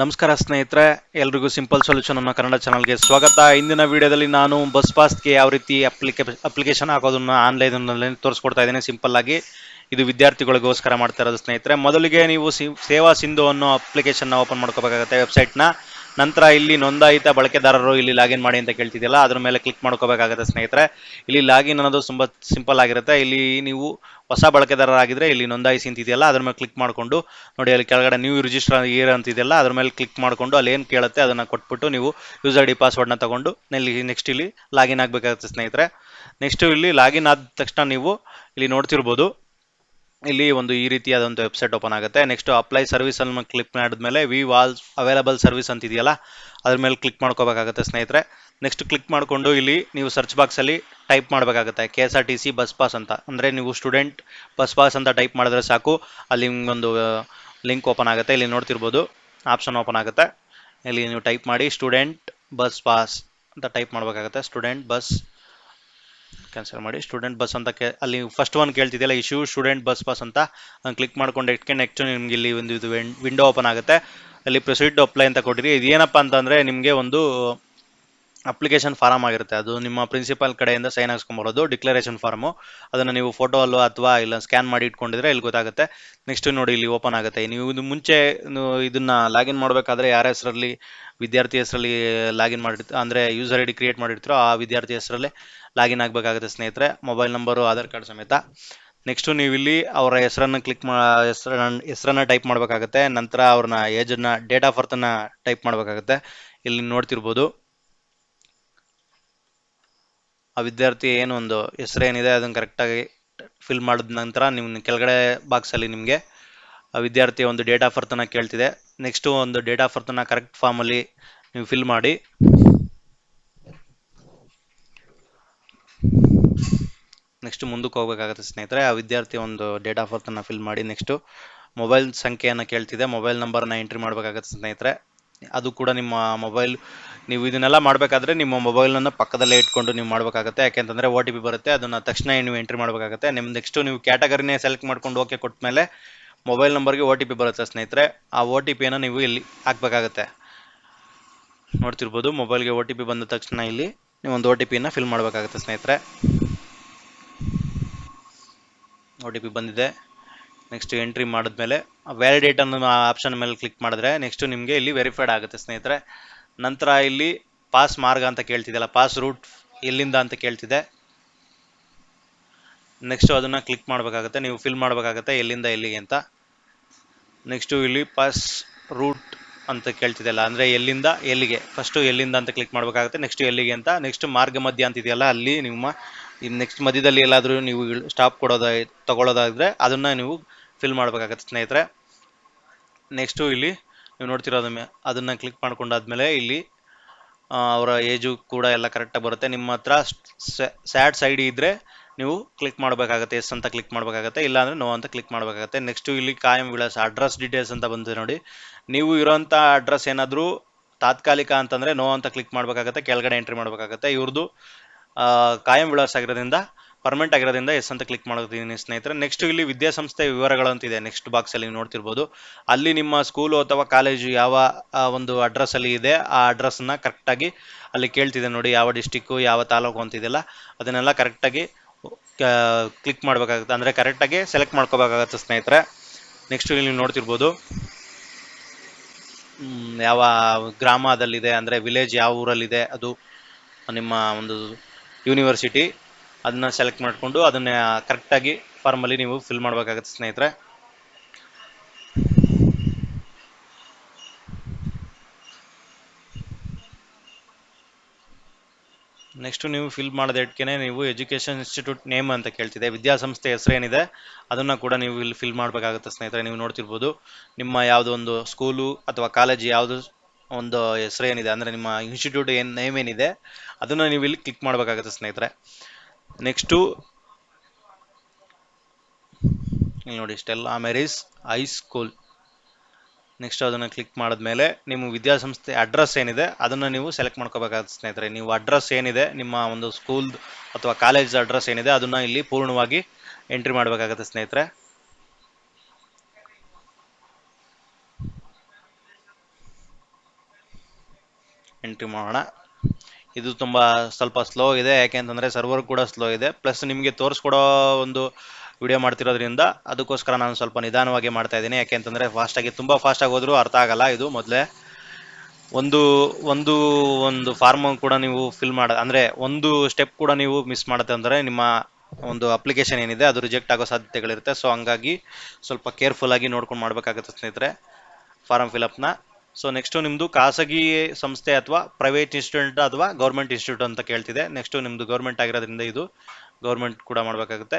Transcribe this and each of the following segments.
ನಮಸ್ಕಾರ ಸ್ನೇಹಿತರೆ, ಎಲ್ರಿಗೂ ಸಿಂಪಲ್ ಸೊಲ್ಯೂಷನ್ ಅನ್ನೋ ಕನ್ನಡ ಚಾನಲ್ಗೆ ಸ್ವಾಗತ. ಇಂದಿನ ವಿಡಿಯೋದಲ್ಲಿ ನಾನು ಬಸ್ ಪಾಸ್ಗೆ ಯಾವ ರೀತಿ ಅಪ್ಲಿಕೇ ಅಪ್ಲಿಕೇಶನ್ ಹಾಕೋದನ್ನ ಆನ್ಲೈನ್ನಲ್ಲಿ ತೋರಿಸ್ಕೊಡ್ತಾ ಇದ್ದೀನಿ ಸಿಂಪಲ್ ಆಗಿ. ಇದು ವಿದ್ಯಾರ್ಥಿಗಳಿಗೋಸ್ಕರ ಮಾಡ್ತಾ ಇರೋದು ಸ್ನೇಹಿತರೆ. ಮೊದಲಿಗೆ ನೀವು ಸೇವಾ ಸಿಂಧು ಅನ್ನೋ ಅಪ್ಲಿಕೇಶನ್ನ ಓಪನ್ ಮಾಡ್ಕೋಬೇಕಾಗತ್ತೆ ವೆಬ್ಸೈಟ್ನ ನಂತರ ಇಲ್ಲಿ ನೋಂದಾಯಿತ ಬಳಕೆದಾರರು ಇಲ್ಲಿ ಲಾಗಿನ್ ಮಾಡಿ ಅಂತ ಕೇಳ್ತಿದೆಯಲ್ಲ, ಅದ್ರ ಮೇಲೆ ಕ್ಲಿಕ್ ಮಾಡ್ಕೋಬೇಕಾಗುತ್ತೆ ಸ್ನೇಹಿತರೆ. ಇಲ್ಲಿ ಲಾಗಿನ್ ಅನ್ನೋದು ತುಂಬ ಸಿಂಪಲ್ ಆಗಿರುತ್ತೆ. ಇಲ್ಲಿ ನೀವು ಹೊಸ ಬಳಕೆದಾರರಾಗಿದ್ದರೆ ಇಲ್ಲಿ ನೋಂದಾಯಿಸಿ ಅಂತಿದೆಯಲ್ಲ, ಅದ್ರ ಮೇಲೆ ಕ್ಲಿಕ್ ಮಾಡಿಕೊಂಡು ನೋಡಿ ಅಲ್ಲಿ ಕೆಳಗಡೆ ನ್ಯೂ ರಿಜಿಸ್ಟರ್ ಇಯರ್ ಅಂತಿದೆಯಲ್ಲ, ಅದ್ರ ಮೇಲೆ ಕ್ಲಿಕ್ ಮಾಡಿಕೊಂಡು ಅಲ್ಲಿ ಏನು ಕೇಳುತ್ತೆ ಅದನ್ನು ಕೊಟ್ಬಿಟ್ಟು ನೀವು ಯೂಸರ್ ಡಿ ಪಾಸ್ವರ್ಡ್ನ ತಗೊಂಡು ಇಲ್ಲಿ ನೆಕ್ಸ್ಟ್ ಇಲ್ಲಿ ಲಾಗಿನ್ ಆಗಬೇಕಾಗುತ್ತೆ ಸ್ನೇಹಿತರೆ. ನೆಕ್ಸ್ಟ್ ಇಲ್ಲಿ ಲಾಗಿನ್ ಆದ ತಕ್ಷಣ ನೀವು ಇಲ್ಲಿ ನೋಡ್ತಿರ್ಬೋದು. ಇಲ್ಲಿ ಒಂದು ಈ ರೀತಿಯಾದ ಒಂದು ವೆಬ್ಸೈಟ್ ಓಪನ್ ಆಗುತ್ತೆ. ನೆಕ್ಸ್ಟ್ ಅಪ್ಲೈ ಸರ್ವಿಸ್ ಅನ್ನು ಕ್ಲಿಕ್ ಮಾಡಿದ್ಮೇಲೆ ವಿ ವಾಲ್ ಅವೈಲಬಲ್ ಸರ್ವಿಸ್ ಅಂತ ಇದೆಯಲ್ಲ ಅದ್ರ ಮೇಲೆ ಕ್ಲಿಕ್ ಮಾಡ್ಕೋಬೇಕಾಗುತ್ತೆ ಸ್ನೇಹಿತರೆ. ನೆಕ್ಸ್ಟ್ ಕ್ಲಿಕ್ ಮಾಡಿಕೊಂಡು ಇಲ್ಲಿ ನೀವು ಸರ್ಚ್ ಬಾಕ್ಸಲ್ಲಿ ಟೈಪ್ ಮಾಡಬೇಕಾಗುತ್ತೆ. K S R T C bus pass ಅಂತ. ಅಂದರೆ ನೀವು ಸ್ಟೂಡೆಂಟ್ ಬಸ್ ಪಾಸ್ ಅಂತ ಟೈಪ್ ಮಾಡಿದ್ರೆ ಸಾಕು. ಅಲ್ಲಿ ಒಂದು ಲಿಂಕ್ ಓಪನ್ ಆಗುತ್ತೆ. ಇಲ್ಲಿ ನೋಡ್ತಿರ್ಬೋದು ಆಪ್ಷನ್ ಓಪನ್ ಆಗುತ್ತೆ. ಇಲ್ಲಿ ನೀವು ಟೈಪ್ ಮಾಡಿ ಸ್ಟೂಡೆಂಟ್ ಬಸ್ ಪಾಸ್ ಅಂತ ಟೈಪ್ ಮಾಡಬೇಕಾಗುತ್ತೆ. ಸ್ಟೂಡೆಂಟ್ ಬಸ್ ಕ್ಯಾನ್ಸಲ್ ಮಾಡಿ. ಸ್ಟೂಡೆಂಟ್ ಬಸ್ ಅಂತ ಅಲ್ಲಿ ಫಸ್ಟ್ ಒನ್ ಕೇಳ್ತಿದೆಯಲ್ಲ ಇಶ್ಯೂ ಸ್ಟೂಡೆಂಟ್ ಬಸ್ ಪಾಸ್ ಅಂತ. ಕ್ಲಿಕ್ ಮಾಡ್ಕೊಂಡು ಇಟ್ಕೊಂಡು ನೆಕ್ಸ್ಟ್ ನಿಮ್ಗೆ ಇಲ್ಲಿ ಒಂದು ಇದು ವಿಂಡೋ ಓಪನ್ ಆಗುತ್ತೆ. ಅಲ್ಲಿ ಪ್ರೊಸೀಡ್ ಅಪ್ಲೈ ಅಂತ ಕೊಟ್ಟಿರಿ. ಇದೇನಪ್ಪ ಅಂತಂದರೆ ನಿಮಗೆ ಒಂದು ಅಪ್ಲಿಕೇಶನ್ ಫಾರಮ್ ಆಗಿರುತ್ತೆ. ಅದು ನಿಮ್ಮ ಪ್ರಿನ್ಸಿಪಾಲ್ ಕಡೆಯಿಂದ ಸೈನ್ ಹಾಕ್ಸ್ಕೊಂಬರೋದು, ಡಿಕ್ಲರೇಷನ್ ಫಾರ್ಮು. ಅದನ್ನು ನೀವು ಫೋಟೋ ಅಲ್ಲೋ ಅಥವಾ ಇಲ್ಲ ಸ್ಕ್ಯಾನ್ ಮಾಡಿ ಇಟ್ಕೊಂಡಿದ್ರೆ ಇಲ್ಲಿ ಗೊತ್ತಾಗುತ್ತೆ. ನೆಕ್ಸ್ಟ್ ನೋಡಿ ಇಲ್ಲಿ ಓಪನ್ ಆಗುತ್ತೆ. ನೀವು ಇದು ಮುಂಚೆ ಇದನ್ನು ಲಾಗಿನ್ ಮಾಡಬೇಕಾದ್ರೆ ಯಾರ ಹೆಸರಲ್ಲಿ, ವಿದ್ಯಾರ್ಥಿ ಹೆಸರಲ್ಲಿ ಲಾಗಿನ್ ಮಾಡಿರ್ತೀರ ಅಂದರೆ ಯೂಸರ್ ಐ ಡಿ ಕ್ರಿಯೇಟ್ ಮಾಡಿರ್ತೀರೋ ಆ ವಿದ್ಯಾರ್ಥಿ ಹೆಸರಲ್ಲೇ ಲಾಗಿನ್ ಆಗಬೇಕಾಗುತ್ತೆ ಸ್ನೇಹಿತರೆ. ಮೊಬೈಲ್ ನಂಬರು, ಆಧಾರ್ ಕಾರ್ಡ್ ಸಮೇತ. ನೆಕ್ಸ್ಟು ನೀವು ಇಲ್ಲಿ ಅವರ ಹೆಸರನ್ನು ಕ್ಲಿಕ್ ಮಾ ಹೆಸರ ಹೆಸರನ್ನು ಟೈಪ್ ಮಾಡಬೇಕಾಗುತ್ತೆ. ನಂತರ ಅವ್ರನ್ನ ಏಜನ್ನು, ಡೇಟ್ ಆಫ್ ಬರ್ತನ್ನ ಟೈಪ್ ಮಾಡಬೇಕಾಗುತ್ತೆ. ಇಲ್ಲಿ ನೋಡ್ತಿರ್ಬೋದು. ಆ ವಿದ್ಯಾರ್ಥಿ ಏನು ಒಂದು ಹೆಸರು ಏನಿದೆ ಅದನ್ನು ಕರೆಕ್ಟಾಗಿ ಫಿಲ್ ಮಾಡಿದ ನಂತರ ನಿಮ್ಮ ಕೆಳಗಡೆ ಬಾಕ್ಸಲ್ಲಿ ನಿಮಗೆ ಆ ವಿದ್ಯಾರ್ಥಿಯ ಒಂದು ಡೇಟ್ ಆಫ್ ಬರ್ತನ ಕೇಳ್ತಿದೆ. ನೆಕ್ಸ್ಟು ಒಂದು ಡೇಟ್ ಆಫ್ ಬರ್ತನ ಕರೆಕ್ಟ್ ಫಾರ್ಮಲ್ಲಿ ನೀವು ಫಿಲ್ ಮಾಡಿ. ನೆಕ್ಸ್ಟ್ ಮುಂದಕ್ಕೆ ಹೋಗಬೇಕಾಗುತ್ತೆ ಸ್ನೇಹಿತರೆ, ಆ ವಿದ್ಯಾರ್ಥಿ ಒಂದು ಡೇಟ್ ಆಫ್ ಬರ್ತನ್ನ ಫಿಲ್ ಮಾಡಿ. ನೆಕ್ಸ್ಟು ಮೊಬೈಲ್ ಸಂಖ್ಯೆಯನ್ನು ಕೇಳ್ತಿದೆ. ಮೊಬೈಲ್ ನಂಬರ್ನ ಎಂಟ್ರಿ ಮಾಡಬೇಕಾಗುತ್ತೆ ಸ್ನೇಹಿತರೆ. ಅದು ಕೂಡ ನಿಮ್ಮ ಮೊಬೈಲ್, ನೀವು ಇದನ್ನೆಲ್ಲ ಮಾಡಬೇಕಾದ್ರೆ ನಿಮ್ಮ ಮೊಬೈಲನ್ನು ಪಕ್ಕದಲ್ಲೇ ಇಟ್ಕೊಂಡು ನೀವು ಮಾಡಬೇಕಾಗುತ್ತೆ. ಯಾಕೆಂತಂದರೆ ಓ ಟಿ ಬರುತ್ತೆ, ಅದನ್ನು ತಕ್ಷಣ ನೀವು ಎಂಟ್ರಿ ಮಾಡಬೇಕಾಗುತ್ತೆ. ನಿಮ್ಮ ನೆಕ್ಸ್ಟು ನೀವು ಕ್ಯಾಟಗರಿನೇ ಸೆಲೆಕ್ಟ್ ಮಾಡ್ಕೊಂಡು ಓಕೆ ಕೊಟ್ಟ ಮೇಲೆ ಮೊಬೈಲ್ ನಂಬರ್ಗೆ ಓ ಟಿ ಪಿ ಬರುತ್ತೆ ಸ್ನೇಹಿತರೆ. ಆ ಓ ಟಿ ಪಿಯನ್ನು ನೀವು ಇಲ್ಲಿ ಹಾಕಬೇಕಾಗತ್ತೆ. ನೋಡ್ತಿರ್ಬೋದು ಮೊಬೈಲ್ಗೆ ಓ ಟಿ ಪಿ ಬಂದ ತಕ್ಷಣ ಇಲ್ಲಿ ನೀವು ಒಂದು ಓ ಟಿ ಪಿಯನ್ನು ಫಿಲ್ ಮಾಡಬೇಕಾಗುತ್ತೆ ಸ್ನೇಹಿತರೆ. ಓ ಟಿ ಪಿ ಬಂದಿದೆ. ನೆಕ್ಸ್ಟ್ ಎಂಟ್ರಿ ಮಾಡಿದ್ಮೇಲೆ ವ್ಯಾಲಿಡೇಟ್ ಅನ್ನೋ ಆಪ್ಷನ್ ಮೇಲೆ ಕ್ಲಿಕ್ ಮಾಡಿದ್ರೆ ನೆಕ್ಸ್ಟ್ ನಿಮಗೆ ಇಲ್ಲಿ ವೆರಿಫೈಡ್ ಆಗುತ್ತೆ ಸ್ನೇಹಿತರೆ. ನಂತರ ಇಲ್ಲಿ ಪಾಸ್ ಮಾರ್ಗ ಅಂತ ಕೇಳ್ತಿದೆಯಲ್ಲ ಪಾಸ್ ರೂಟ್ ಎಲ್ಲಿಂದ ಅಂತ ಕೇಳ್ತಿದೆ. ನೆಕ್ಸ್ಟು ಅದನ್ನು ಕ್ಲಿಕ್ ಮಾಡಬೇಕಾಗುತ್ತೆ, ನೀವು ಫಿಲ್ ಮಾಡಬೇಕಾಗುತ್ತೆ ಎಲ್ಲಿಂದ ಎಲ್ಲಿಗೆ ಅಂತ. ನೆಕ್ಸ್ಟು ಇಲ್ಲಿ ಪಾಸ್ ರೂಟ್ ಅಂತ ಕೇಳ್ತಿದೆಯಲ್ಲ, ಅಂದರೆ ಎಲ್ಲಿಂದ ಎಲ್ಲಿಗೆ ಫಸ್ಟು ಎಲ್ಲಿಂದ ಅಂತ ಕ್ಲಿಕ್ ಮಾಡಬೇಕಾಗುತ್ತೆ ನೆಕ್ಸ್ಟ್ ಎಲ್ಲಿಗೆ ಅಂತ. ನೆಕ್ಸ್ಟ್ ಮಾರ್ಗ ಮಧ್ಯ ಅಂತಿದೆಯಲ್ಲ, ಅಲ್ಲಿ ನಿಮ್ಮ ನೆಕ್ಸ್ಟ್ ಮಧ್ಯದಲ್ಲಿ ಎಲ್ಲಾದರೂ ನೀವು ಸ್ಟಾಪ್ ಕೊಡೋದ ತಗೊಳ್ಳೋದಾದರೆ ಅದನ್ನು ನೀವು ಫಿಲ್ ಮಾಡಬೇಕಾಗತ್ತೆ ಸ್ನೇಹಿತರೆ. ನೆಕ್ಸ್ಟು ಇಲ್ಲಿ ನೀವು ನೋಡ್ತಿರೋದ ಅದನ್ನು ಕ್ಲಿಕ್ ಮಾಡ್ಕೊಂಡಾದ್ಮೇಲೆ ಇಲ್ಲಿ ಅವರ ಏಜು ಕೂಡ ಎಲ್ಲ ಕರೆಕ್ಟಾಗಿ ಬರುತ್ತೆ. ನಿಮ್ಮ ಹತ್ರ ಸ್ಯಾಡ್ ಸೈಡ್ ಇದ್ದರೆ ನೀವು ಕ್ಲಿಕ್ ಮಾಡಬೇಕಾಗತ್ತೆ ಎಸ್ ಅಂತ ಕ್ಲಿಕ್ ಮಾಡಬೇಕಾಗತ್ತೆ ಇಲ್ಲಾಂದರೆ ನೋ ಅಂತ ಕ್ಲಿಕ್ ಮಾಡಬೇಕಾಗತ್ತೆ. ನೆಕ್ಸ್ಟು ಇಲ್ಲಿ ಕಾಯಂ ವಿಳಾಸ ಅಡ್ರೆಸ್ ಡೀಟೇಲ್ಸ್ ಅಂತ ಬಂದಿದೆ ನೋಡಿ. ನೀವು ಇರೋಂಥ ಅಡ್ರೆಸ್ ಏನಾದರೂ ತಾತ್ಕಾಲಿಕ ಅಂತಂದರೆ ನೋ ಅಂತ ಕ್ಲಿಕ್ ಮಾಡಬೇಕಾಗತ್ತೆ, ಕೆಳಗಡೆ ಎಂಟ್ರಿ ಮಾಡಬೇಕಾಗತ್ತೆ. ಇವ್ರದ್ದು ಕಾಯಂ ವಿಳಾಸ ಆಗಿರೋದ್ರಿಂದ ಪರ್ಮನೆಂಟ್ ಆಗಿರೋದ್ರಿಂದ ಎಸ್ ಅಂತ ಕ್ಲಿಕ್ ಮಾಡೋದಿದ್ದೀನಿ ಸ್ನೇಹಿತರೆ. ನೆಕ್ಸ್ಟ್ ಇಲ್ಲಿ ವಿದ್ಯಾಸಂಸ್ಥೆ ವಿವರಗಳು ಅಂತಿದೆ ನೆಕ್ಸ್ಟ್ ಬಾಕ್ಸಲ್ಲಿ ನೀವು ನೋಡ್ತಿರ್ಬೋದು. ಅಲ್ಲಿ ನಿಮ್ಮ ಸ್ಕೂಲು ಅಥವಾ ಕಾಲೇಜು ಯಾವ ಒಂದು ಅಡ್ರೆಸ್ಸಲ್ಲಿ ಇದೆ, ಆ ಅಡ್ರೆಸ್ಸನ್ನ ಕರೆಕ್ಟಾಗಿ ಅಲ್ಲಿ ಕೇಳ್ತಿದೆ ನೋಡಿ ಯಾವ ಡಿಸ್ಟಿಕ್ಕು ಯಾವ ತಾಲೂಕು ಅಂತಿದೆಯಲ್ಲ ಅದನ್ನೆಲ್ಲ ಕರೆಕ್ಟಾಗಿ ಕ್ಲಿಕ್ ಮಾಡಬೇಕಾಗುತ್ತೆ. ಅಂದರೆ ಕರೆಕ್ಟಾಗಿ ಸೆಲೆಕ್ಟ್ ಮಾಡ್ಕೋಬೇಕಾಗತ್ತೆ ಸ್ನೇಹಿತರೆ. ನೆಕ್ಸ್ಟ್ ಇಲ್ಲಿ ನೀವು ನೋಡ್ತಿರ್ಬೋದು. ಯಾವ ಗ್ರಾಮದಲ್ಲಿದೆ, ಅಂದರೆ ವಿಲೇಜ್ ಯಾವ ಊರಲ್ಲಿದೆ, ಅದು ನಿಮ್ಮ ಒಂದು ಯೂನಿವರ್ಸಿಟಿ ಅದನ್ನ ಸೆಲೆಕ್ಟ್ ಮಾಡಿಕೊಂಡು ಅದನ್ನ ಕರೆಕ್ಟಾಗಿ ಫಾರ್ಮಲ್ಲಿ ನೀವು ಫಿಲ್ ಮಾಡಬೇಕಾಗುತ್ತೆ ಸ್ನೇಹಿತರೆ. ನೆಕ್ಸ್ಟ್ ನೀವು ಫಿಲ್ ಮಾಡಿದ ಇಟ್ಕೆನೆ ನೀವು ಎಜುಕೇಷನ್ ಇನ್ಸ್ಟಿಟ್ಯೂಟ್ ನೇಮ್ ಅಂತ ಕೇಳ್ತಿದೆ. ವಿದ್ಯಾಸಂಸ್ಥೆ ಹೆಸರೇನಿದೆ, ಅದನ್ನು ಕೂಡ ನೀವು ಇಲ್ಲಿ ಫಿಲ್ ಮಾಡಬೇಕಾಗುತ್ತೆ ಸ್ನೇಹಿತರೆ. ನೀವು ನೋಡ್ತಿರ್ಬೋದು, ನಿಮ್ಮ ಯಾವುದೋ ಒಂದು ಸ್ಕೂಲು ಅಥವಾ ಕಾಲೇಜ್ ಯಾವುದು ಒಂದು ಹೆಸರು ಏನಿದೆ ಅಂದರೆ ನಿಮ್ಮ ಇನ್ಸ್ಟಿಟ್ಯೂಟ್ ಏನು ನೇಮ್ ಏನಿದೆ, ಅದನ್ನು ನೀವು ಇಲ್ಲಿ ಕ್ಲಿಕ್ ಮಾಡಬೇಕಾಗುತ್ತೆ ಸ್ನೇಹಿತರೆ. ನೆಕ್ಸ್ಟು, ಇಲ್ಲಿ ನೋಡಿ, Stella Maris high school next ಅದನ್ನು ಕ್ಲಿಕ್ ಮಾಡಿದ್ಮೇಲೆ ನಿಮ್ಮ ವಿದ್ಯಾಸಂಸ್ಥೆ ಅಡ್ರೆಸ್ ಏನಿದೆ, ಅದನ್ನು ನೀವು ಸೆಲೆಕ್ಟ್ ಮಾಡ್ಕೋಬೇಕಾಗುತ್ತೆ ಸ್ನೇಹಿತರೆ. ನೀವು ಅಡ್ರೆಸ್ ಏನಿದೆ, ನಿಮ್ಮ ಒಂದು ಸ್ಕೂಲ್ ಅಥವಾ ಕಾಲೇಜ್ ಅಡ್ರೆಸ್ ಏನಿದೆ, ಅದನ್ನು ಇಲ್ಲಿ ಪೂರ್ಣವಾಗಿ ಎಂಟ್ರಿ ಮಾಡಬೇಕಾಗತ್ತೆ ಸ್ನೇಹಿತರೆ. ಎಂಟ್ರಿ ಮಾಡೋಣ. ಇದು ತುಂಬ ಸ್ವಲ್ಪ ಸ್ಲೋ ಇದೆ ಯಾಕೆ ಅಂತಂದರೆ ಸರ್ವರ್ ಕೂಡ ಸ್ಲೋ ಇದೆ ಪ್ಲಸ್ ನಿಮಗೆ ತೋರಿಸ್ಕೊಡೋ ಒಂದು ವಿಡಿಯೋ ಮಾಡ್ತಿರೋದ್ರಿಂದ ಅದಕ್ಕೋಸ್ಕರ ನಾನು ಸ್ವಲ್ಪ ನಿಧಾನವಾಗಿ ಮಾಡ್ತಾ ಇದ್ದೀನಿ. ಯಾಕೆ ಅಂತಂದರೆ ಫಾಸ್ಟಾಗಿ ತುಂಬ ಫಾಸ್ಟಾಗಿ ಹೋದರೂ ಅರ್ಥ ಆಗಲ್ಲ ಇದು ಮೊದಲೇ. ಒಂದು ಒಂದು ಒಂದು ಫಾರ್ಮ್ ಕೂಡ ನೀವು ಫಿಲ್ ಮಾಡ, ಅಂದರೆ ಒಂದು ಸ್ಟೆಪ್ ಕೂಡ ನೀವು ಮಿಸ್ ಮಾಡುತ್ತೆ ಅಂದರೆ ನಿಮ್ಮ ಒಂದು ಅಪ್ಲಿಕೇಶನ್ ಏನಿದೆ ಅದು ರಿಜೆಕ್ಟ್ ಆಗೋ ಸಾಧ್ಯತೆಗಳಿರುತ್ತೆ. ಸೊ ಹಂಗಾಗಿ ಸ್ವಲ್ಪ ಕೇರ್ಫುಲ್ ಆಗಿ ನೋಡ್ಕೊಂಡು ಮಾಡಬೇಕಾಗುತ್ತೆ ಸ್ನೇಹಿತರೆ ಫಾರಮ್ ಫಿಲಪ್ನ ಸೊ ನೆಕ್ಸ್ಟು ನಿಮ್ಮದು ಖಾಸಗಿ ಸಂಸ್ಥೆ ಅಥವಾ ಪ್ರೈವೇಟ್ ಇನ್ಸ್ಟಿಟ್ಯೂಟ್ ಅಥವಾ ಗೌರ್ಮೆಂಟ್ ಇನ್ಸ್ಟಿಟ್ಯೂಟ್ ಅಂತ ಕೇಳ್ತಿದೆ. ನೆಕ್ಸ್ಟು ನಿಮ್ಮದು ಗೌರ್ಮೆಂಟ್ ಆಗಿರೋದ್ರಿಂದ ಇದು ಗೌರ್ಮೆಂಟ್ ಕೂಡ ಮಾಡಬೇಕಾಗುತ್ತೆ.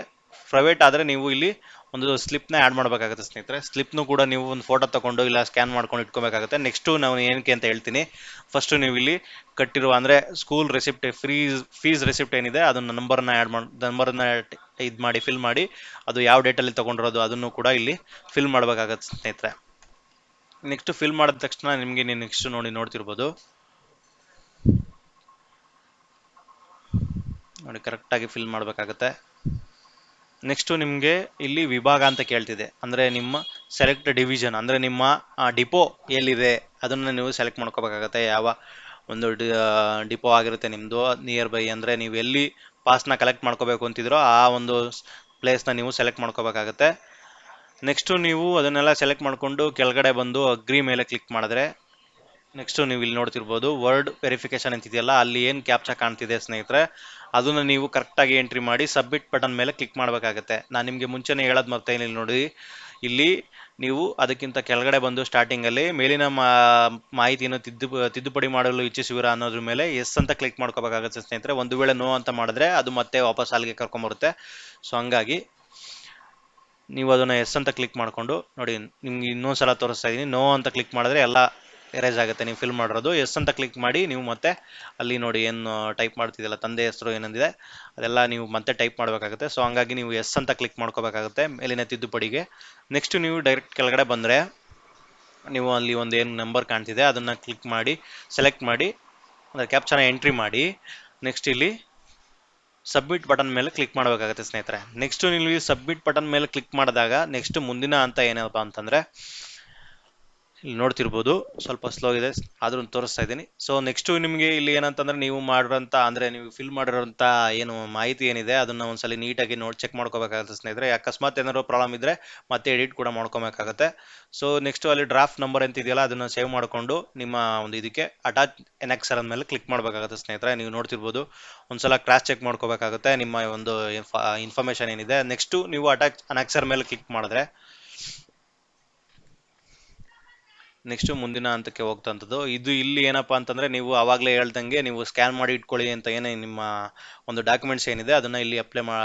ಪ್ರೈವೇಟ್ ಆದರೆ ನೀವು ಇಲ್ಲಿ ಒಂದು ಸ್ಲಿಪ್ನ ಆ್ಯಡ್ ಮಾಡಬೇಕಾಗುತ್ತೆ ಸ್ನೇಹಿತರೆ. ಸ್ಲಿಪ್ನು ಕೂಡ ನೀವು ಒಂದು ಫೋಟೋ ತಗೊಂಡು ಇಲ್ಲ ಸ್ಕ್ಯಾನ್ ಮಾಡ್ಕೊಂಡು ಇಟ್ಕೋಬೇಕಾಗುತ್ತೆ. ನೆಕ್ಸ್ಟು ನಾವು ಏನಕ್ಕೆ ಅಂತ ಹೇಳ್ತೀನಿ. ಫಸ್ಟು ನೀವು ಇಲ್ಲಿ ಕಟ್ಟಿರುವ ಅಂದರೆ school receipt frees fees receipt ಏನಿದೆ ಅದನ್ನ ನಂಬರ್ನ ಆ್ಯಡ್ ಮಾಡಿ ನಂಬರ್ನ ಇದು ಮಾಡಿ ಫಿಲ್ ಮಾಡಿ ಅದು ಯಾವ ಡೇಟಲ್ಲಿ ತೊಗೊಂಡಿರೋದು ಅದನ್ನು ಕೂಡ ಇಲ್ಲಿ ಫಿಲ್ ಮಾಡಬೇಕಾಗತ್ತೆ ಸ್ನೇಹಿತರೆ. ನೆಕ್ಸ್ಟ್ ಫಿಲ್ ಮಾಡಿದ ತಕ್ಷಣ ನಿಮಗೆ ನೆಕ್ಸ್ಟ್ ನೋಡಿ ನೋಡ್ತಿರ್ಬೋದು. ನೋಡಿ ಕರೆಕ್ಟಾಗಿ ಫಿಲ್ ಮಾಡಬೇಕಾಗತ್ತೆ. ನೆಕ್ಸ್ಟು ನಿಮಗೆ ಇಲ್ಲಿ ವಿಭಾಗ ಅಂತ ಕೇಳ್ತಿದೆ. ಅಂದರೆ ನಿಮ್ಮ ಸೆಲೆಕ್ಟ್ ಡಿವಿಷನ್ ಅಂದರೆ ನಿಮ್ಮ ಡಿಪೋ ಎಲ್ಲಿದೆ? ಅದನ್ನು ನೀವು ಸೆಲೆಕ್ಟ್ ಮಾಡ್ಕೋಬೇಕಾಗತ್ತೆ. ಯಾವ ಒಂದು ಡಿಪೋ ಆಗಿರುತ್ತೆ ನಿಮ್ಮದು ನಿಯರ್ ಬೈ ಅಂದರೆ ನೀವು ಎಲ್ಲಿ ಪಾಸ್ನ ಕಲೆಕ್ಟ್ ಮಾಡ್ಕೋಬೇಕು ಅಂತಿದ್ರೋ ಆ ಒಂದು ಪ್ಲೇಸ್ನ ನೀವು ಸೆಲೆಕ್ಟ್ ಮಾಡ್ಕೋಬೇಕಾಗತ್ತೆ. ನೆಕ್ಸ್ಟು ನೀವು ಅದನ್ನೆಲ್ಲ ಸೆಲೆಕ್ಟ್ ಮಾಡಿಕೊಂಡು ಕೆಳಗಡೆ ಬಂದು ಅಗ್ರಿ ಮೇಲೆ ಕ್ಲಿಕ್ ಮಾಡಿದ್ರೆ ನೆಕ್ಸ್ಟು ನೀವು ಇಲ್ಲಿ ನೋಡ್ತಿರ್ಬೋದು ವರ್ಡ್ ವೆರಿಫಿಕೇಶನ್ ಅಂತಿದೆಯಲ್ಲ, ಅಲ್ಲಿ ಏನು ಕ್ಯಾಪ್ಚಾ ಕಾಣ್ತಿದೆ ಸ್ನೇಹಿತರೆ, ಅದನ್ನು ನೀವು ಕರೆಕ್ಟಾಗಿ ಎಂಟ್ರಿ ಮಾಡಿ ಸಬ್ಮಿಟ್ ಬಟನ್ ಮೇಲೆ ಕ್ಲಿಕ್ ಮಾಡಬೇಕಾಗತ್ತೆ. ನಾನು ನಿಮಗೆ ಮುಂಚೆನೇ ಹೇಳೋದು ಮತ್ತೆ ಇಲ್ಲಿ ನೋಡಿ. ಇಲ್ಲಿ ನೀವು ಅದಕ್ಕಿಂತ ಕೆಳಗಡೆ ಬಂದು ಸ್ಟಾರ್ಟಿಂಗಲ್ಲಿ ಮೇಲಿನ ಮಾಹಿತಿಯನ್ನು ತಿದ್ದು ತಿದ್ದುಪಡಿ ಮಾಡಲು ಇಚ್ಛಿಸುವಿರಾ ಅನ್ನೋದ್ರ ಮೇಲೆ ಎಸ್ ಅಂತ ಕ್ಲಿಕ್ ಮಾಡ್ಕೋಬೇಕಾಗುತ್ತೆ ಸ್ನೇಹಿತರೆ. ಒಂದು ವೇಳೆ ನೋ ಅಂತ ಮಾಡಿದ್ರೆ ಅದು ಮತ್ತೆ ವಾಪಸ್ ಅಲ್ಲಿಗೆ ಕರ್ಕೊಂಬರುತ್ತೆ. ಸೊ ಹಂಗಾಗಿ ನೀವು ಅದನ್ನು ಎಸ್ ಅಂತ ಕ್ಲಿಕ್ ಮಾಡಿಕೊಂಡು, ನೋಡಿ, ನಿಮ್ಗೆ ಇನ್ನೊಂದು ಸಲ ತೋರಿಸ್ತಾ ಇದ್ದೀನಿ ನೋ ಅಂತ ಕ್ಲಿಕ್ ಮಾಡಿದ್ರೆ ಎಲ್ಲ ಎರೇಜ್ ಆಗುತ್ತೆ. ನೀವು ಫಿಲ್ ಮಾಡಿರೋದು. ಎಸ್ ಅಂತ ಕ್ಲಿಕ್ ಮಾಡಿ, ನೀವು ಮತ್ತೆ ಅಲ್ಲಿ ನೋಡಿ ಏನು ಟೈಪ್ ಮಾಡ್ತಿದ್ದಲ್ಲ ತಂದೆ ಹೆಸರು ಏನಂದಿದೆ, ಅದೆಲ್ಲ ನೀವು ಮತ್ತೆ ಟೈಪ್ ಮಾಡಬೇಕಾಗುತ್ತೆ. ಸೊ ಹಂಗಾಗಿ ನೀವು ಎಸ್ ಅಂತ ಕ್ಲಿಕ್ ಮಾಡ್ಕೋಬೇಕಾಗುತ್ತೆ ಮೇಲಿನ ತಿದ್ದುಪಡಿಗೆ. ನೆಕ್ಸ್ಟ್ ನೀವು ಡೈರೆಕ್ಟ್ ಕೆಳಗಡೆ ಬಂದರೆ, ನೀವು ಅಲ್ಲಿ ಒಂದು ಏನು ನಂಬರ್ ಕಾಣ್ತಿದೆ, ಅದನ್ನು ಕ್ಲಿಕ್ ಮಾಡಿ ಸೆಲೆಕ್ಟ್ ಮಾಡಿ, ಅಂದರೆ ಕ್ಯಾಪ್ಚನ ಎಂಟ್ರಿ ಮಾಡಿ. ನೆಕ್ಸ್ಟ್ ಇಲ್ಲಿ ಸಬ್ಮಿಟ್ ಬಟನ್ ಮೇಲೆ ಕ್ಲಿಕ್ ಮಾಡಬೇಕಾಗುತ್ತೆ ಸ್ನೇಹಿತರೆ. ನೆಕ್ಸ್ಟ್ ನೀವು ಸಬ್ಮಿಟ್ ಬಟನ್ ಮೇಲೆ ಕ್ಲಿಕ್ ಮಾಡಿದಾಗ ನೆಕ್ಸ್ಟ್ ಮುಂದಿನ ಹಂತ ಏನಪ್ಪ ಅಂತಂದರೆ ಇಲ್ಲಿ ನೋಡ್ತಿರ್ಬೋದು. ಸ್ವಲ್ಪ ಸ್ಲೋ ಇದೆ ಆದ್ರೂ ತೋರಿಸ್ತಾ ಇದ್ದೀನಿ. ಸೊ ನೆಕ್ಸ್ಟು ನಿಮಗೆ ಇಲ್ಲಿ ಏನಂತಂದ್ರೆ ನೀವು ಮಾಡಿರೋಂಥ ಅಂದರೆ ನೀವು ಫಿಲ್ ಮಾಡಿರೋಂಥ ಏನು ಮಾಹಿತಿ ಏನಿದೆ, ಅದನ್ನು ಒಂದ್ಸಲಿ ನೀಟಾಗಿ ನೋಡಿ ಚೆಕ್ ಮಾಡ್ಕೋಬೇಕಾಗುತ್ತೆ ಸ್ನೇಹಿತರೆ. ಅಕಸ್ಮಾತ್ ಏನಾದ್ರು ಪ್ರಾಬ್ಲಮ್ ಇದ್ದರೆ ಮತ್ತೆ ಎಡಿಟ್ ಕೂಡ ಮಾಡ್ಕೋಬೇಕಾಗುತ್ತೆ. ಸೊ ನೆಕ್ಸ್ಟು ಅಲ್ಲಿ ಡ್ರಾಫ್ಟ್ ನಂಬರ್ ಅಂತ ಇದೆಯಲ್ಲ, ಅದನ್ನು ಸೇವ್ ಮಾಡಿಕೊಂಡು ನಿಮ್ಮ ಒಂದು ಇದಕ್ಕೆ ಅಟ್ಯಾಚ್ ಎನ್ಎಕ್ಸರ್ ಮೇಲೆ ಕ್ಲಿಕ್ ಮಾಡಬೇಕಾಗುತ್ತೆ ಸ್ನೇಹಿತರೆ. ನೀವು ನೋಡ್ತಿರ್ಬೋದು. ಒಂದ್ಸಲ ಕ್ರಾಸ್ ಚೆಕ್ ಮಾಡ್ಕೋಬೇಕಾಗುತ್ತೆ. ನಿಮ್ಮ ಒಂದು ಇನ್ಫಾರ್ಮೇಷನ್ ಏನಿದೆ. ನೆಕ್ಸ್ಟು ನೀವು ಅಟ್ಯಾಚ್ ಅನೆಕ್ಸರ್ ಮೇಲೆ ಕ್ಲಿಕ್ ಮಾಡಿದ್ರೆ ನೆಕ್ಸ್ಟ್ ಮುಂದಿನ ಹಂತಕ್ಕೆ ಹೋಗ್ತಂಥದ್ದು. ಇದು ಇಲ್ಲಿ ಏನಪ್ಪ ಅಂತಂದ್ರೆ ನೀವು ಆವಾಗಲೇ ಹೇಳ್ದಂಗೆ ನೀವು ಸ್ಕ್ಯಾನ್ ಮಾಡಿ ಇಟ್ಕೊಳ್ಳಿ ಅಂತ ಏನೇ ನಿಮ್ಮ ಒಂದು ಡಾಕ್ಯುಮೆಂಟ್ಸ್ ಏನಿದೆ, ಅದನ್ನ ಇಲ್ಲಿ ಅಪ್ಲೈ ಮಾ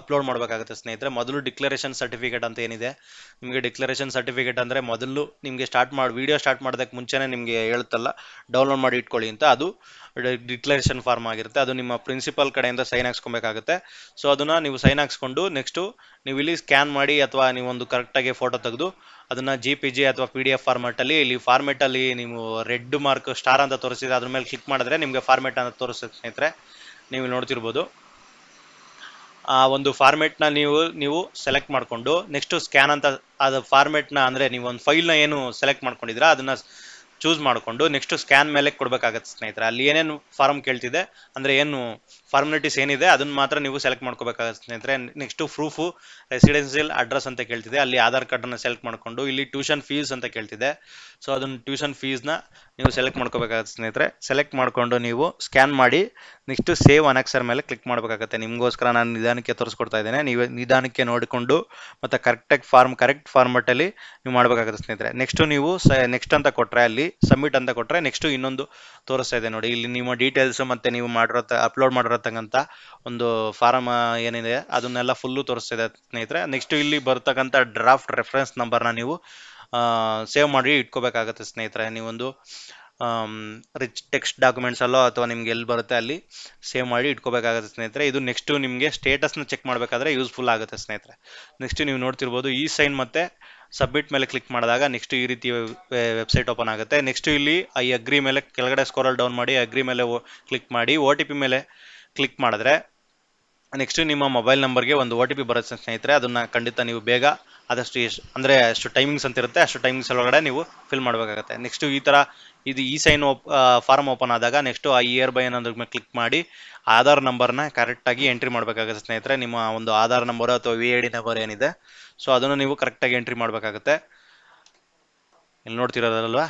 ಅಪ್ಲೋಡ್ ಮಾಡಬೇಕಾಗುತ್ತೆ ಸ್ನೇಹಿತರೆ. ಮೊದಲು ಡಿಕ್ಲರೇಷನ್ ಸರ್ಟಿಫಿಕೇಟ್ ಅಂತ ಏನಿದೆ ನಿಮಗೆ ಡಿಕ್ಲರೇಷನ್ ಸರ್ಟಿಫಿಕೇಟ್ ಅಂದರೆ ಮೊದಲು ನಿಮಗೆ ಸ್ಟಾರ್ಟ್ ಮಾಡಿ ವೀಡಿಯೋ ಸ್ಟಾರ್ಟ್ ಮಾಡೋದಕ್ಕೆ ಮುಂಚೆನೇ ನಿಮಗೆ ಹೇಳುತ್ತಲ್ಲ ಡೌನ್ಲೋಡ್ ಮಾಡಿ ಇಟ್ಕೊಳ್ಳಿ ಅಂತ. ಅದು ಡಿಕ್ಲರೇಷನ್ ಫಾರ್ಮ್ ಆಗಿರುತ್ತೆ. ಅದು ನಿಮ್ಮ ಪ್ರಿನ್ಸಿಪಲ್ ಕಡೆಯಿಂದ ಸೈನ್ ಹಾಕ್ಸ್ಕೊಬೇಕಾಗುತ್ತೆ. ಸೊ ಅದನ್ನು ನೀವು ಸೈನ್ ಹಾಕ್ಸ್ಕೊಂಡು ನೆಕ್ಸ್ಟು ನೀವು ಇಲ್ಲಿ ಸ್ಕ್ಯಾನ್ ಮಾಡಿ ಅಥವಾ ನೀವೊಂದು ಕರೆಕ್ಟಾಗಿ ಫೋಟೋ ತೆಗೆದು ಅದನ್ನು ಜಿ ಪಿ ಜಿ ಅಥವಾ ಪಿ ಡಿ ಎಫ್ ಫಾರ್ಮೆಟಲ್ಲಿ ಇಲ್ಲಿ ಫಾರ್ಮೆಟಲ್ಲಿ ನೀವು ರೆಡ್ ಮಾರ್ಕ್ ಸ್ಟಾರ್ ಅಂತ ತೋರಿಸಿದ್ರೆ ಅದ್ರ ಮೇಲೆ ಕ್ಲಿಕ್ ಮಾಡಿದ್ರೆ ನಿಮಗೆ ಫಾರ್ಮೆಟ್ ಅಂತ ತೋರಿಸುತ್ತೆ ಸ್ನೇಹಿತರೆ. ನೀವು ನೋಡ್ತಿರ್ಬೋದು. ಆ ಒಂದು ಫಾರ್ಮೆಟ್ನ ನೀವು ನೀವು ಸೆಲೆಕ್ಟ್ ಮಾಡಿಕೊಂಡು ನೆಕ್ಸ್ಟ್ ಸ್ಕ್ಯಾನ್ ಅಂತ ಅದು ಫಾರ್ಮೆಟ್ನ ಅಂದರೆ ನೀವು ಒಂದು ಫೈಲ್ನ ಏನು ಸೆಲೆಕ್ಟ್ ಮಾಡ್ಕೊಂಡಿದ್ದೀರಾ, ಅದನ್ನು ಚೂಸ್ ಮಾಡಿಕೊಂಡು ನೆಕ್ಸ್ಟ್ ಸ್ಕ್ಯಾನ್ ಮೇಲೆ ಕೊಡಬೇಕಾಗತ್ತೆ ಸ್ನೇಹಿತರೆ. ಅಲ್ಲಿ ಏನೇನು ಫಾರ್ಮ್ ಕೇಳ್ತಿದೆ, ಅಂದರೆ ಏನು ಫಾರ್ಮಾಲಿಟೀಸ್ ಏನಿದೆ, ಅದನ್ನು ಮಾತ್ರ ನೀವು ಸೆಲೆಕ್ಟ್ ಮಾಡ್ಕೋಬೇಕಾಗುತ್ತೆ. ಸ್ನೇಹಿತರೆ ನೆಕ್ಸ್ಟು ಪ್ರೂಫು ರೆಸಿಡೆನ್ಸಿಯಲ್ ಅಡ್ರೆಸ್ ಅಂತ ಕೇಳ್ತಿದೆ. ಅಲ್ಲಿ ಆಧಾರ್ ಕಾರ್ಡನ್ನು ಸೆಲೆಕ್ಟ್ ಮಾಡಿಕೊಂಡು, ಇಲ್ಲಿ ಟ್ಯೂಷನ್ ಫೀಸ್ ಅಂತ ಕೇಳ್ತಿದೆ. ಸೊ ಅದನ್ನು ಟ್ಯೂಷನ್ ಫೀಸ್ನ ನೀವು ಸೆಲೆಕ್ಟ್ ಮಾಡ್ಕೋಬೇಕಾಗುತ್ತೆ ಸ್ನೇಹಿತರೆ. ಸೆಲೆಕ್ಟ್ ಮಾಡಿಕೊಂಡು ನೀವು ಸ್ಕ್ಯಾನ್ ಮಾಡಿ ನೆಕ್ಸ್ಟ್ ಸೇವ್ ಅನೆಕ್ಸರ್ ಮೇಲೆ ಕ್ಲಿಕ್ ಮಾಡಬೇಕಾಗತ್ತೆ. ನಿಮಗೋಸ್ಕರ ನಾನು ನಿಧಾನಕ್ಕೆ ತೋರಿಸ್ಕೊಡ್ತಾ ಇದ್ದೇನೆ. ನೀವು ನಿಧಾನಕ್ಕೆ ನೋಡಿಕೊಂಡು, ಮತ್ತು ಕರೆಕ್ಟಾಗಿ ಫಾರ್ಮ್ ಕರೆಕ್ಟ್ ಫಾರ್ಮೆಟಲ್ಲಿ ನೀವು ಮಾಡಬೇಕಾಗುತ್ತೆ ಸ್ನೇಹಿತರೆ. ನೆಕ್ಸ್ಟು ನೀವು ಸ ನೆಕ್ಸ್ಟ್ ಅಂತ ಕೊಟ್ಟರೆ ಅಲ್ಲಿ ಸಬ್ಮಿಟ್ ಅಂತ ಕೊಟ್ಟರೆ ನೆಕ್ಸ್ಟು ಇನ್ನೊಂದು ತೋರಿಸ್ತಾ ಇದೆ ನೋಡಿ. ಇಲ್ಲಿ ನಿಮ್ಮ ಡೀಟೇಲ್ಸು ಮತ್ತು ನೀವು ಮಾಡಿರೋ ಅಪ್ಲೋಡ್ ಮಾಡಿರತಕ್ಕಂಥ ಒಂದು ಫಾರಮ್ ಏನಿದೆ, ಅದನ್ನೆಲ್ಲ ಫುಲ್ಲು ತೋರಿಸ್ತಿದೆ ಸ್ನೇಹಿತರೆ. ನೆಕ್ಸ್ಟ್ ಇಲ್ಲಿ ಬರ್ತಕ್ಕಂಥ ಡ್ರಾಫ್ಟ್ ರೆಫರೆನ್ಸ್ ನಂಬರ್ನ ನೀವು ಸೇವ್ ಮಾಡಿ ಇಟ್ಕೋಬೇಕಾಗತ್ತೆ ಸ್ನೇಹಿತರೆ. ನೀವೊಂದು ರಿಚ್ ಟೆಕ್ಸ್ಟ್ ಡಾಕ್ಯುಮೆಂಟ್ಸ್ ಅಲ್ಲೋ ಅಥವಾ ನಿಮ್ಗೆ ಎಲ್ಲಿ ಬರುತ್ತೆ ಅಲ್ಲಿ ಸೇವ್ ಮಾಡಿ ಇಟ್ಕೋಬೇಕಾಗುತ್ತೆ ಸ್ನೇಹಿತರೆ. ಇದು ನೆಕ್ಸ್ಟು ನಿಮಗೆ ಸ್ಟೇಟಸ್ನ ಚೆಕ್ ಮಾಡಬೇಕಾದ್ರೆ ಯೂಸ್ಫುಲ್ ಆಗುತ್ತೆ ಸ್ನೇಹಿತರೆ. ನೆಕ್ಸ್ಟ್ ನೀವು ನೋಡ್ತಿರ್ಬೋದು ಈ ಸೈನ್ ಮತ್ತೆ ಸಬ್ಮಿಟ್ ಮೇಲೆ ಕ್ಲಿಕ್ ಮಾಡಿದಾಗ ನೆಕ್ಸ್ಟ್ ಈ ರೀತಿ ವೆಬ್ಸೈಟ್ ಓಪನ್ ಆಗುತ್ತೆ. ನೆಕ್ಸ್ಟ್ ಇಲ್ಲಿ ಐ ಅಗ್ರಿ ಮೇಲೆ ಕೆಳಗಡೆ ಸ್ಕೋರಲ್ ಡೌನ್ ಮಾಡಿ, ಅಗ್ರಿ ಮೇಲೆ ಕ್ಲಿಕ್ ಮಾಡಿ ಒ ಮೇಲೆ ಕ್ಲಿಕ್ ಮಾಡಿದ್ರೆ ನೆಕ್ಸ್ಟ್ ನಿಮ್ಮ ಮೊಬೈಲ್ ನಂಬರ್ಗೆ ಒಂದು ಒ ಟಿ ಪಿ ಬರುತ್ತೆ ಸ್ನೇಹಿತರೆ, ಅದನ್ನು ಖಂಡಿತ ನೀವು ಬೇಗ ಆದಷ್ಟು ಎಷ್ಟು, ಅಂದರೆ ಅಷ್ಟು ಟೈಮಿಂಗ್ಸ್ ಅಂತ ಇರುತ್ತೆ, ಅಷ್ಟು ಟೈಮಿಂಗ್ಸ್ ಒಳಗಡೆ ನೀವು ಫಿಲ್ ಮಾಡಬೇಕಾಗುತ್ತೆ. ನೆಕ್ಸ್ಟ್ ಈ ಥರ ಇದು ಈ ಸೈನ್ ಓಪ್ ಫಾರ್ಮ್ ಓಪನ್ ಆದಾಗ ನೆಕ್ಸ್ಟ್ ಆ ಇಯರ್ ಬೈ ಅನ್ನೋದ್ರ ಮೇಲೆ ಕ್ಲಿಕ್ ಮಾಡಿ ಆಧಾರ್ ನಂಬರ್ನ ಕರೆಕ್ಟಾಗಿ ಎಂಟ್ರಿ ಮಾಡಬೇಕಾಗುತ್ತೆ ಸ್ನೇಹಿತರೆ. ನಿಮ್ಮ ಒಂದು ಆಧಾರ್ ನಂಬರ್ ಅಥವಾ ವಿ ಐ ಡಿ ನಂಬರ್ ಏನಿದೆ ಸೊ ಅದನ್ನು ನೀವು ಕರೆಕ್ಟಾಗಿ ಎಂಟ್ರಿ ಮಾಡಬೇಕಾಗುತ್ತೆ. ಇಲ್ಲಿ ನೋಡ್ತಿರೋದಲ್ವಾ?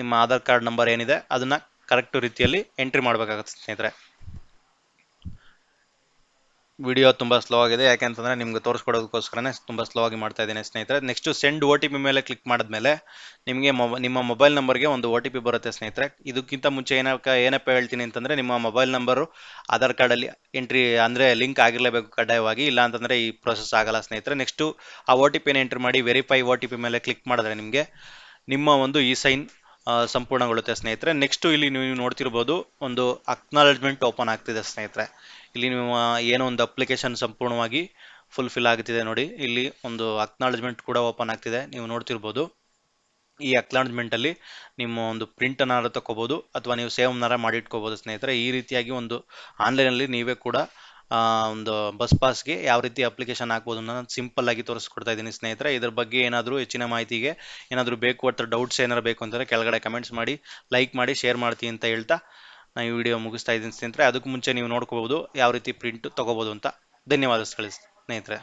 ನಿಮ್ಮ ಆಧಾರ್ ಕಾರ್ಡ್ ನಂಬರ್ ಏನಿದೆ, ಅದನ್ನು ಕರೆಕ್ಟ್ ರೀತಿಯಲ್ಲಿ ಎಂಟ್ರಿ ಮಾಡಬೇಕಾಗುತ್ತೆ ಸ್ನೇಹಿತರೆ. ವಿಡಿಯೋ ತುಂಬ ಸ್ಲೋ ಆಗಿದೆ. ಯಾಕೆಂತಂದರೆ ನಿಮ್ಗೆ ತೋರಿಸ್ಕೊಡೋದಕ್ಕೋಸ್ಕರನೇ ತುಂಬ ಸ್ಲೋ ಆಗಿ ಮಾಡ್ತಾ ಇದ್ದೀನಿ ಸ್ನೇಹಿತರೆ. Next send O T P ಮೇಲೆ ಕ್ಲಿಕ್ ಮಾಡಿದ್ಮೇಲೆ ನಿಮಗೆ ಮೊಬ, ನಿಮ್ಮ ಮೊಬೈಲ್ ನಂಬರ್ಗೆ ಒಂದು ಒ ಟಿ ಪಿ ಬರುತ್ತೆ ಸ್ನೇಹಿತರೆ. ಇದಕ್ಕಿಂತ ಮುಂಚೆ ಏನಕ್ಕೆ, ಏನಪ್ಪ ಹೇಳ್ತೀನಿ ಅಂತಂದರೆ ನಿಮ್ಮ ಮೊಬೈಲ್ ನಂಬರು ಆಧಾರ್ ಕಾರ್ಡಲ್ಲಿ ಎಂಟ್ರಿ ಅಂದರೆ ಲಿಂಕ್ ಆಗಿರಲೇಬೇಕು ಕಡ್ಡಾಯವಾಗಿ. ಇಲ್ಲ ಅಂತಂದರೆ ಈ ಪ್ರೊಸೆಸ್ ಆಗಲ್ಲ ಸ್ನೇಹಿತರೆ. ನೆಕ್ಸ್ಟು ಆ ಒ ಟಿ ಪಿನ ಎಂಟ್ರಿ ಮಾಡಿ ವೆರಿಫೈ ಒ ಟಿ ಪಿ ಮೇಲೆ ಕ್ಲಿಕ್ ಮಾಡಿದ್ರೆ ನಿಮಗೆ ನಿಮ್ಮ ಒಂದು ಈ ಸೈನ್ ಸಂಪೂರ್ಣಗೊಳ್ಳುತ್ತೆ ಸ್ನೇಹಿತರೆ. ನೆಕ್ಸ್ಟು ಇಲ್ಲಿ ನೀವು ನೋಡ್ತಿರ್ಬೋದು ಒಂದು ಅಕ್ನಾಲಜ್ಮೆಂಟ್ ಓಪನ್ ಆಗ್ತಿದೆ ಸ್ನೇಹಿತರೆ. ಇಲ್ಲಿ ನೀವು ಏನೋ ಒಂದು ಅಪ್ಲಿಕೇಶನ್ ಸಂಪೂರ್ಣವಾಗಿ ಫುಲ್ಫಿಲ್ ಆಗ್ತಿದೆ ನೋಡಿ. ಇಲ್ಲಿ ಒಂದು ಅಕ್ನಾಲಜ್ಮೆಂಟ್ ಕೂಡ ಓಪನ್ ಆಗ್ತಿದೆ. ನೀವು ನೋಡ್ತಿರ್ಬೋದು ಈ ಅಕ್ನಾಲಜ್ಮೆಂಟಲ್ಲಿ ನಿಮ್ಮ ಒಂದು ಪ್ರಿಂಟನ್ನಾರು ತಗೋಬೋದು ಅಥವಾ ನೀವು ಸೇವ್ನಾರ ಮಾಡಿಟ್ಕೋಬೋದು ಸ್ನೇಹಿತರೆ. ಈ ರೀತಿಯಾಗಿ ಒಂದು ಆನ್ಲೈನಲ್ಲಿ ನೀವೇ ಕೂಡ ಒಂದು ಬಸ್ ಪಾಸ್ಗೆ ಯಾವ ರೀತಿ ಅಪ್ಲಿಕೇಶನ್ ಹಾಕ್ಬೋದು ಅನ್ನೋದು ಸಿಂಪಲ್ ಆಗಿ ತೋರಿಸ್ಕೊಡ್ತಾ ಇದ್ದೀನಿ ಸ್ನೇಹಿತರೆ. ಇದ್ರ ಬಗ್ಗೆ ಏನಾದರೂ ಹೆಚ್ಚಿನ ಮಾಹಿತಿಗೆ ಏನಾದರೂ ಬೇಕು ಅಥವಾ ಡೌಟ್ಸ್ ಏನಾರು ಬೇಕು ಅಂತಂದರೆ ಕೆಳಗಡೆ ಕಮೆಂಟ್ಸ್ ಮಾಡಿ ಲೈಕ್ ಮಾಡಿ ಶೇರ್ ಮಾಡ್ತೀನಿ ಅಂತ ಹೇಳ್ತಾ ನಾನು ಈ ವಿಡಿಯೋ ಮುಗಿಸ್ತಾ ಇದ್ದೀನಿ ಸ್ನೇಹಿತರೆ. ಅದಕ್ಕೂ ಮುಂಚೆ ನೀವು ನೋಡ್ಕೋಬೋದು ಯಾವ ರೀತಿ ಪ್ರಿಂಟ್ ತೊಗೋಬೋದು ಅಂತ. ಧನ್ಯವಾದ ಸ್ನೇಹಿತರೆ.